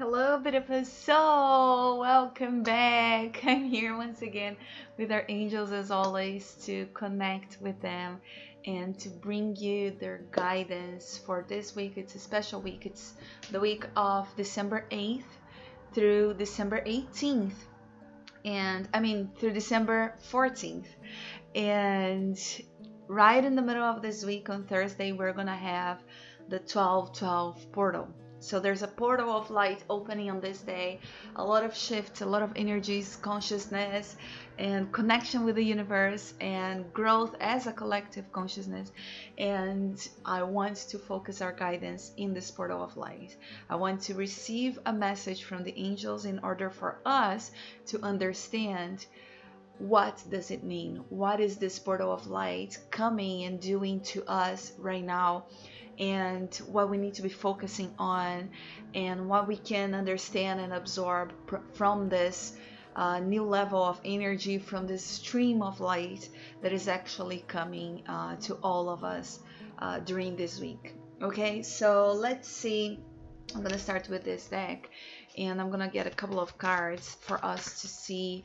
Hello, bit of beautiful soul. Welcome back. I'm here once again with our angels, as always, to connect with them and to bring you their guidance for this week. It's a special week. It's the week of December 8th through December 18th, and I mean, through December 14th. And right in the middle of this week on Thursday, we're going to have the 12 12 portal. So there's a portal of light opening on this day, a lot of shifts, a lot of energies, consciousness, and connection with the universe, and growth as a collective consciousness. And I want to focus our guidance in this portal of light. I want to receive a message from the angels in order for us to understand what does it mean? What is this portal of light coming and doing to us right now? And what we need to be focusing on and what we can understand and absorb from this uh, new level of energy from this stream of light that is actually coming uh, to all of us uh, during this week. Okay so let's see. I'm gonna start with this deck and i'm gonna get a couple of cards for us to see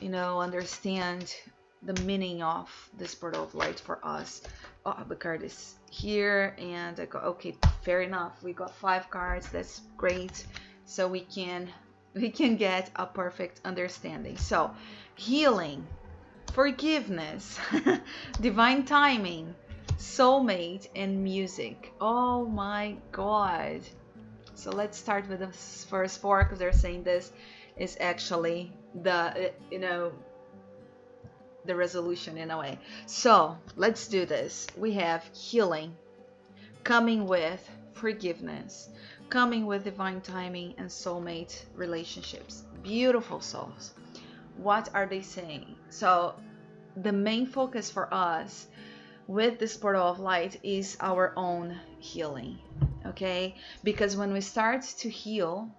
you know understand the meaning of this portal of light for us. Oh the card is here and I go okay fair enough. We got five cards that's great. So we can we can get a perfect understanding. So healing forgiveness divine timing soulmate and music. Oh my god. So let's start with the first four because they're saying this is actually the uh, you know the resolution in a way. So let's do this. We have healing coming with forgiveness, coming with divine timing and soulmate relationships. Beautiful souls. What are they saying? So the main focus for us with this portal of light is our own healing. Okay? Because when we start to heal,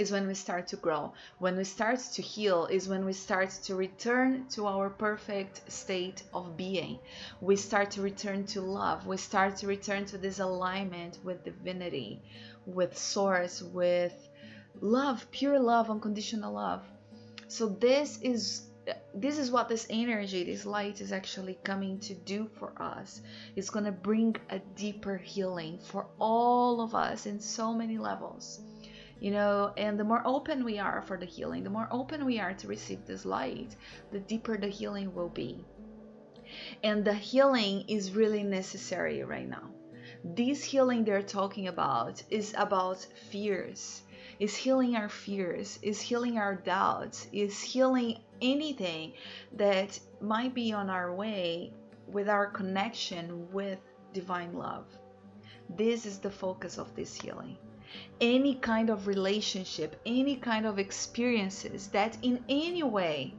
is when we start to grow. When we start to heal is when we start to return to our perfect state of being. We start to return to love. We start to return to this alignment with divinity, with source, with love, pure love, unconditional love. So this is this is what this energy, this light is actually coming to do for us. It's going to bring a deeper healing for all of us in so many levels you know and the more open we are for the healing the more open we are to receive this light the deeper the healing will be. And the healing is really necessary right now. This healing they're talking about is about fears. Is healing our fears is healing our doubts is healing anything that might be on our way with our connection with divine love. This is the focus of this healing any kind of relationship, any kind of experiences that in any way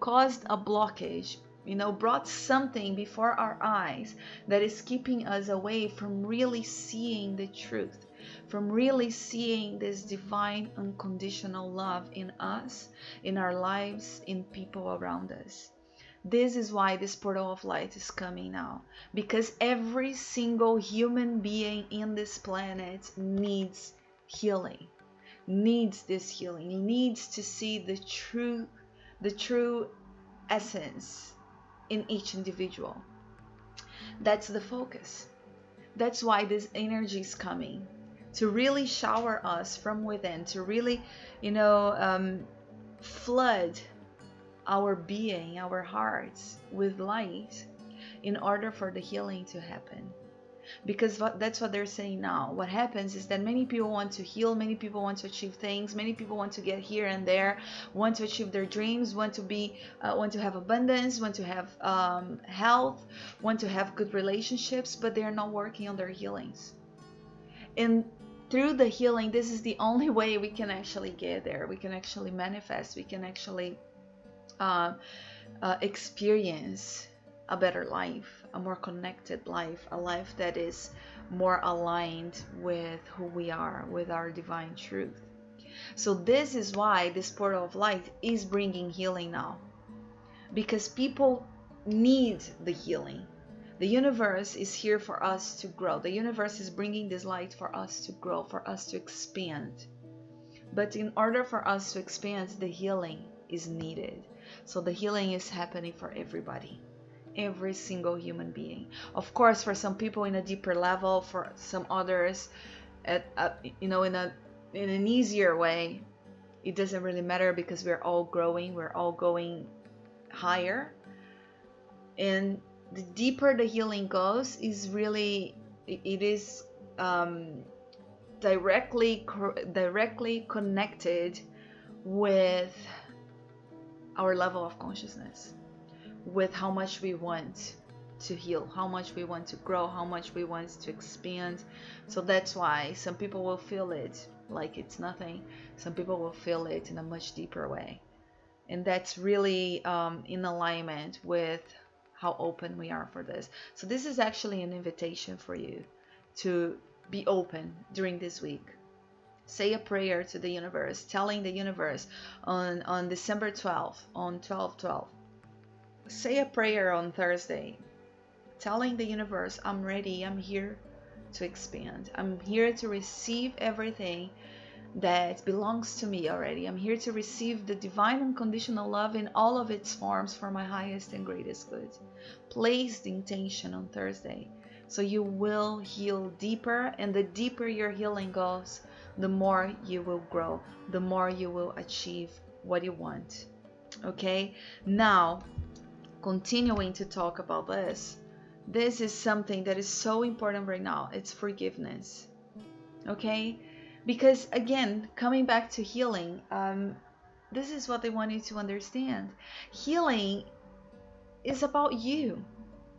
caused a blockage, you know, brought something before our eyes that is keeping us away from really seeing the truth, from really seeing this divine unconditional love in us, in our lives, in people around us. This is why this portal of light is coming now. Because every single human being in this planet needs healing, needs this healing, needs to see the true, the true essence in each individual. That's the focus. That's why this energy is coming to really shower us from within, to really, you know, um, flood our being, our hearts with light in order for the healing to happen. Because that's what they're saying now. What happens is that many people want to heal, many people want to achieve things, many people want to get here and there, want to achieve their dreams, want to be, uh, want to have abundance, want to have um, health, want to have good relationships, but they are not working on their healings. And through the healing, this is the only way we can actually get there. We can actually manifest. We can actually uh, uh, experience a better life, a more connected life, a life that is more aligned with who we are, with our divine truth. So, this is why this portal of light is bringing healing now. Because people need the healing. The universe is here for us to grow. The universe is bringing this light for us to grow, for us to expand. But in order for us to expand, the healing is needed. So the healing is happening for everybody, every single human being. Of course, for some people in a deeper level, for some others, at, you know, in a in an easier way. It doesn't really matter because we're all growing, we're all going higher, and the deeper the healing goes, is really it is um, directly directly connected with our level of consciousness with how much we want to heal how much we want to grow how much we want to expand. So that's why some people will feel it like it's nothing. Some people will feel it in a much deeper way. And that's really um, in alignment with how open we are for this. So this is actually an invitation for you to be open during this week. Say a prayer to the universe, telling the universe on, on December 12th, on 12 12. Say a prayer on Thursday, telling the universe, I'm ready, I'm here to expand. I'm here to receive everything that belongs to me already. I'm here to receive the divine unconditional love in all of its forms for my highest and greatest good. Place the intention on Thursday so you will heal deeper, and the deeper your healing goes, the more you will grow, the more you will achieve what you want. Okay, now continuing to talk about this, this is something that is so important right now it's forgiveness. Okay, because again, coming back to healing, um, this is what they want you to understand healing is about you.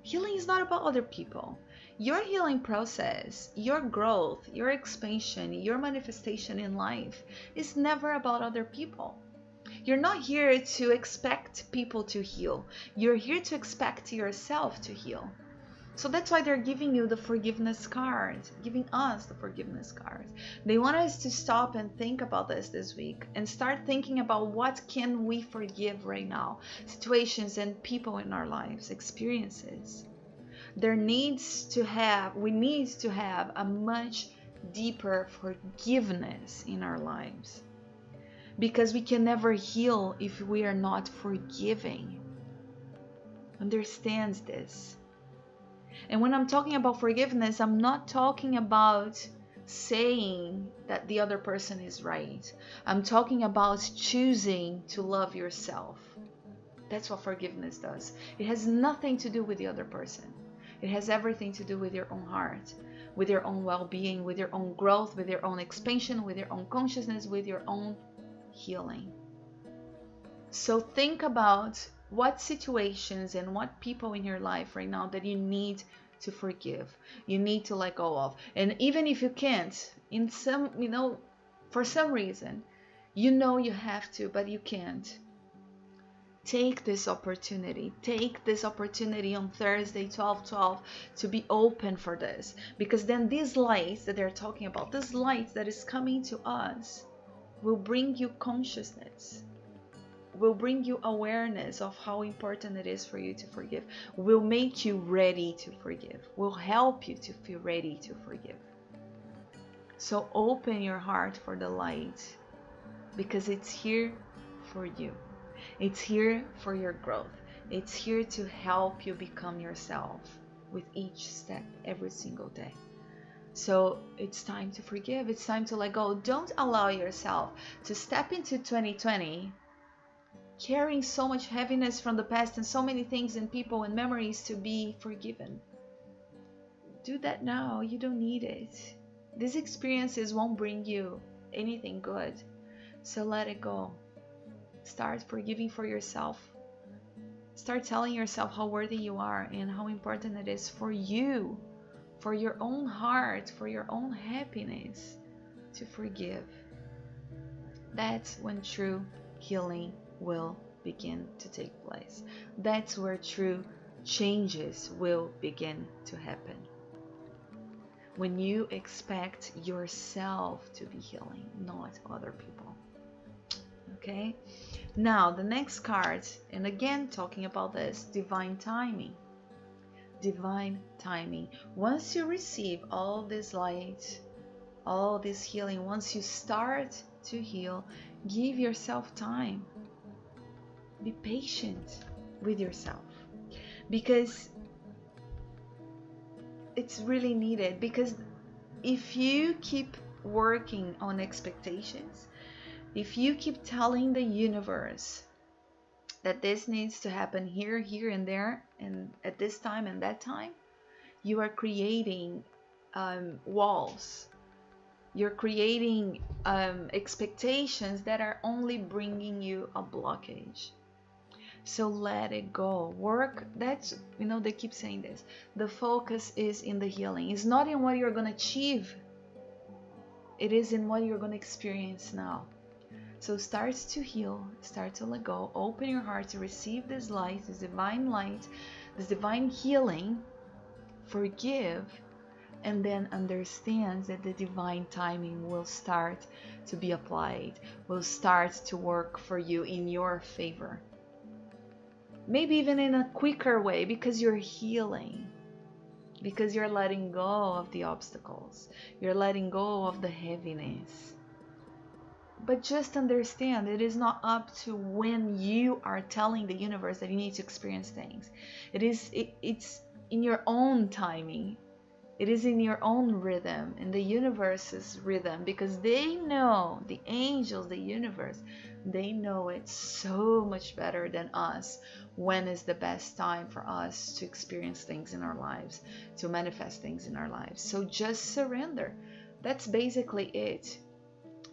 Healing is not about other people your healing process, your growth, your expansion, your manifestation in life is never about other people. You're not here to expect people to heal. You're here to expect yourself to heal. So that's why they're giving you the forgiveness card, giving us the forgiveness card. They want us to stop and think about this this week and start thinking about what can we forgive right now? Situations and people in our lives, experiences there needs to have we need to have a much deeper forgiveness in our lives. Because we can never heal if we are not forgiving. Understands this. And when i'm talking about forgiveness i'm not talking about saying that the other person is right. I'm talking about choosing to love yourself. That's what forgiveness does. It has nothing to do with the other person it has everything to do with your own heart, with your own well being, with your own growth, with your own expansion, with your own consciousness, with your own healing. So think about what situations and what people in your life right now that you need to forgive, you need to let go of. And even if you can't, in some, you know, for some reason, you know you have to, but you can't take this opportunity take this opportunity on thursday 12 12 to be open for this. Because then these lights that they're talking about this light that is coming to us will bring you consciousness will bring you awareness of how important it is for you to forgive will make you ready to forgive will help you to feel ready to forgive. So open your heart for the light because it's here for you it's here for your growth. It's here to help you become yourself with each step every single day. So it's time to forgive. It's time to let go. Don't allow yourself to step into 2020 carrying so much heaviness from the past and so many things and people and memories to be forgiven. Do that now. You don't need it. These experiences won't bring you anything good. So let it go. Start forgiving for yourself. Start telling yourself how worthy you are and how important it is for you, for your own heart, for your own happiness to forgive. That's when true healing will begin to take place. That's where true changes will begin to happen. When you expect yourself to be healing, not other people. Okay? Now, the next card, and again talking about this divine timing. Divine timing. Once you receive all this light, all this healing, once you start to heal. Give yourself time. Be patient with yourself because it's really needed. Because if you keep working on expectations, if you keep telling the universe that this needs to happen here, here, and there, and at this time and that time, you are creating um, walls. You're creating um, expectations that are only bringing you a blockage. So let it go. Work, that's, you know, they keep saying this. The focus is in the healing, it's not in what you're going to achieve, it is in what you're going to experience now. So start to heal, start to let go, open your heart to receive this light, this divine light, this divine healing, forgive, and then understand that the divine timing will start to be applied, will start to work for you in your favor. Maybe even in a quicker way because you're healing, because you're letting go of the obstacles, you're letting go of the heaviness but just understand it is not up to when you are telling the universe that you need to experience things. It is it, it's in your own timing. It is in your own rhythm, in the universe's rhythm, because they know, the angels, the universe, they know it so much better than us when is the best time for us to experience things in our lives, to manifest things in our lives. So just surrender. That's basically it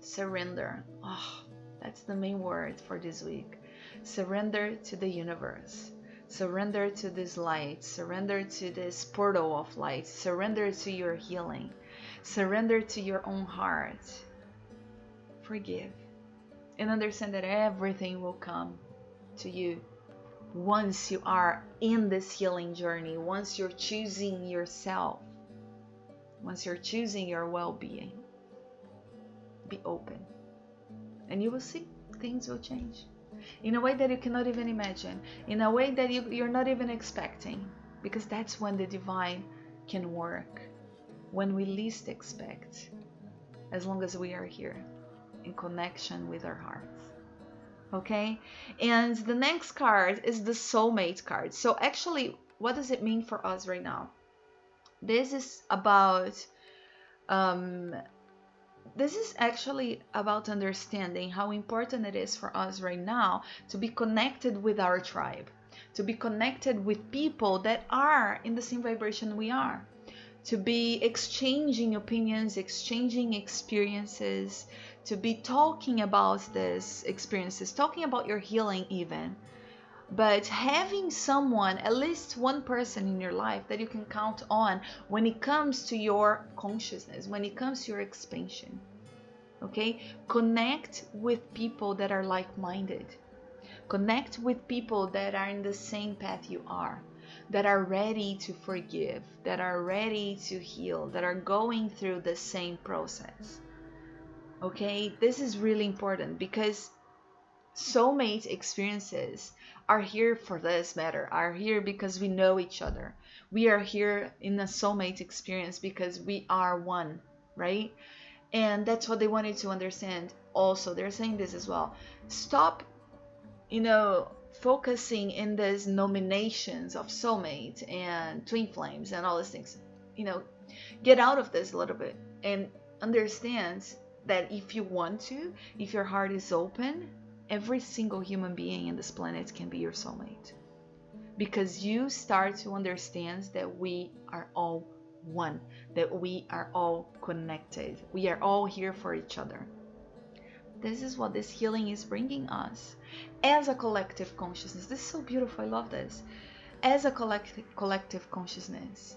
surrender. Oh, that's the main word for this week. Surrender to the universe. Surrender to this light. Surrender to this portal of light. Surrender to your healing. Surrender to your own heart. Forgive. And understand that everything will come to you once you are in this healing journey, once you're choosing yourself, once you're choosing your well being be open. And you will see things will change in a way that you cannot even imagine, in a way that you, you're not even expecting, because that's when the divine can work, when we least expect, as long as we are here in connection with our hearts. Okay, and the next card is the soulmate card. So, actually, what does it mean for us right now? This is about um, this is actually about understanding how important it is for us right now to be connected with our tribe, to be connected with people that are in the same vibration we are, to be exchanging opinions, exchanging experiences, to be talking about these experiences, talking about your healing, even. But having someone, at least one person in your life that you can count on when it comes to your consciousness, when it comes to your expansion. Okay? Connect with people that are like minded. Connect with people that are in the same path you are, that are ready to forgive, that are ready to heal, that are going through the same process. Okay? This is really important because soulmate experiences are here for this matter, are here because we know each other. We are here in a soulmate experience because we are one, right? And that's what they wanted to understand also. They're saying this as well. Stop, you know, focusing in these nominations of soulmate and twin flames and all these things. You know, get out of this a little bit and understand that if you want to, if your heart is open, every single human being in this planet can be your soulmate. Because you start to understand that we are all one, that we are all connected. We are all here for each other. This is what this healing is bringing us as a collective consciousness. This is so beautiful. I love this. As a collective, collective consciousness,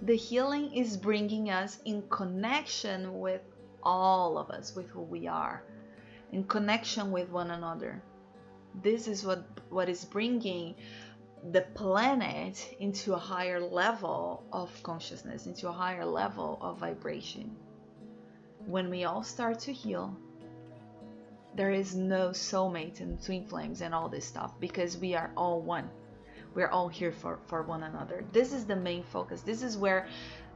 the healing is bringing us in connection with all of us, with who we are in connection with one another. This is what, what is bringing the planet into a higher level of consciousness, into a higher level of vibration. When we all start to heal, there is no soulmate and twin flames and all this stuff because we are all one. We're all here for, for one another. This is the main focus. This is where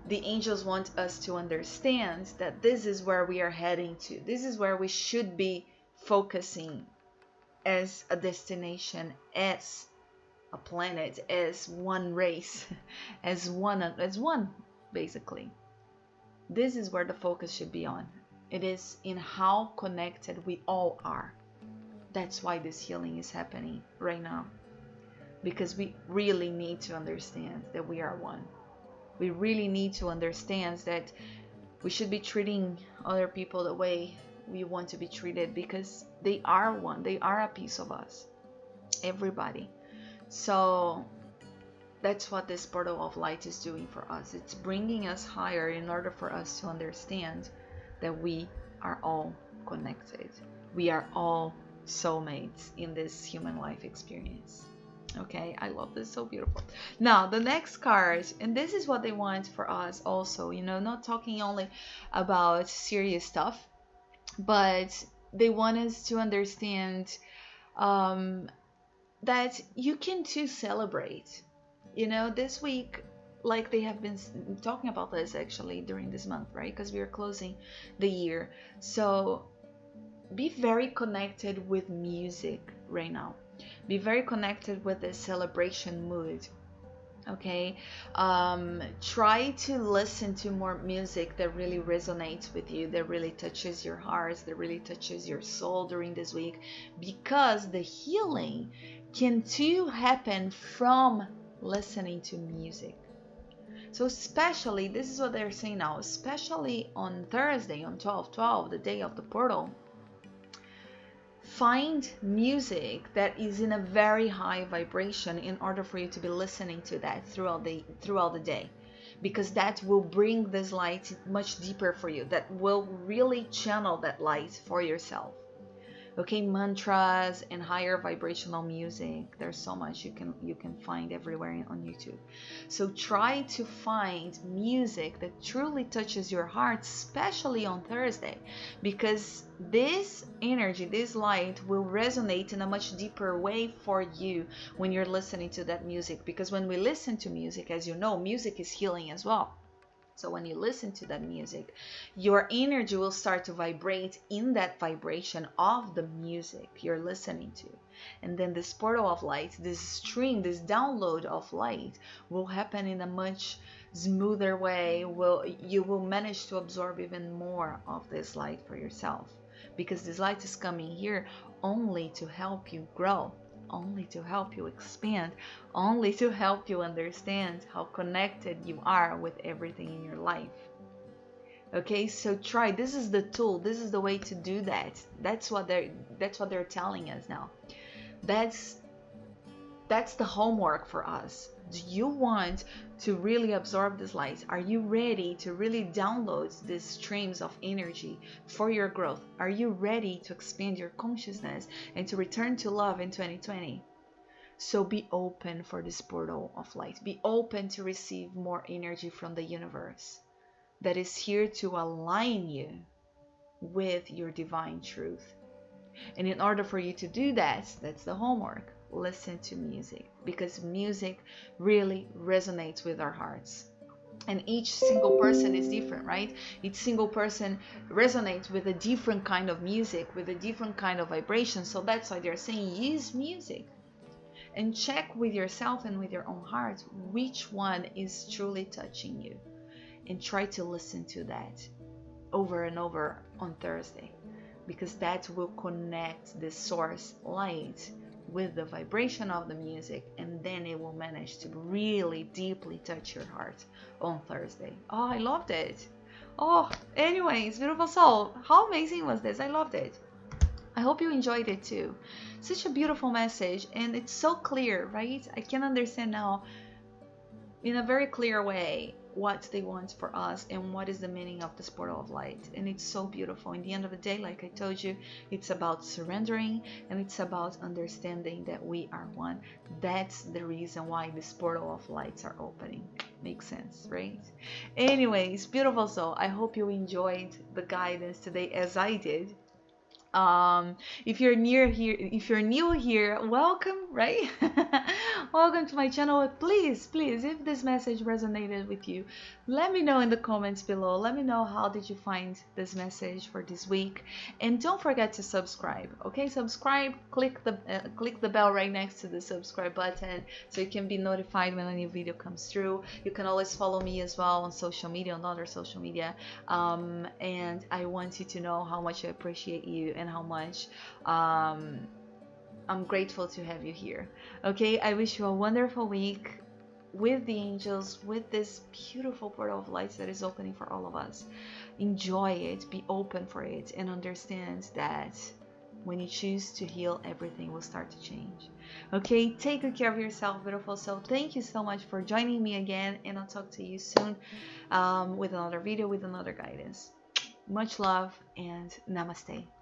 the angels want us to understand that this is where we are heading to. This is where we should be focusing as a destination, as a planet, as one race, as one as one basically. This is where the focus should be on. It is in how connected we all are. That's why this healing is happening right now. Because we really need to understand that we are one we really need to understand that we should be treating other people the way we want to be treated because they are one they are a piece of us everybody. So that's what this portal of light is doing for us. It's bringing us higher in order for us to understand that we are all connected. We are all soulmates in this human life experience okay? I love this so beautiful. Now the next card and this is what they want for us also you know not talking only about serious stuff but they want us to understand um, that you can too celebrate. You know this week like they have been talking about this actually during this month right? Because we are closing the year. So be very connected with music right now be very connected with the celebration mood okay? Um, try to listen to more music that really resonates with you that really touches your heart that really touches your soul during this week because the healing can too happen from listening to music. So especially this is what they're saying now especially on thursday on 12 12 the day of the portal find music that is in a very high vibration in order for you to be listening to that throughout the throughout the day. Because that will bring this light much deeper for you that will really channel that light for yourself okay mantras and higher vibrational music. There's so much you can you can find everywhere on youtube. So try to find music that truly touches your heart especially on thursday because this energy this light will resonate in a much deeper way for you when you're listening to that music. Because when we listen to music as you know music is healing as well so when you listen to that music, your energy will start to vibrate in that vibration of the music you're listening to. And then this portal of light, this stream, this download of light will happen in a much smoother way. Will you will manage to absorb even more of this light for yourself because this light is coming here only to help you grow only to help you expand, only to help you understand how connected you are with everything in your life. Okay, so try. This is the tool. This is the way to do that. That's what they're that's what they're telling us now. That's that's the homework for us do you want to really absorb this light? Are you ready to really download these streams of energy for your growth? Are you ready to expand your consciousness and to return to love in 2020? So be open for this portal of light. Be open to receive more energy from the universe that is here to align you with your divine truth. And in order for you to do that, that's the homework listen to music because music really resonates with our hearts. And each single person is different right? Each single person resonates with a different kind of music with a different kind of vibration. So that's why they're saying use music and check with yourself and with your own heart which one is truly touching you and try to listen to that over and over on thursday because that will connect the source light with the vibration of the music, and then it will manage to really deeply touch your heart on Thursday. Oh, I loved it. Oh, anyways, beautiful soul, how amazing was this? I loved it. I hope you enjoyed it too. Such a beautiful message, and it's so clear, right? I can understand now in a very clear way what they want for us and what is the meaning of this portal of light. And it's so beautiful. In the end of the day, like I told you, it's about surrendering and it's about understanding that we are one. That's the reason why this portal of lights are opening. Makes sense, right? Anyways, beautiful soul. I hope you enjoyed the guidance today as I did. Um if you're near here if you're new here welcome right? Welcome to my channel. Please please if this message resonated with you let me know in the comments below. Let me know how did you find this message for this week. And don't forget to subscribe okay? Subscribe click the uh, click the bell right next to the subscribe button so you can be notified when a new video comes through. You can always follow me as well on social media on other social media. Um, and I want you to know how much I appreciate you and how much um, I'm grateful to have you here. Okay, I wish you a wonderful week with the angels, with this beautiful portal of lights that is opening for all of us. Enjoy it, be open for it, and understand that when you choose to heal, everything will start to change. Okay, take good care of yourself, beautiful soul. Thank you so much for joining me again, and I'll talk to you soon um, with another video, with another guidance. Much love and namaste.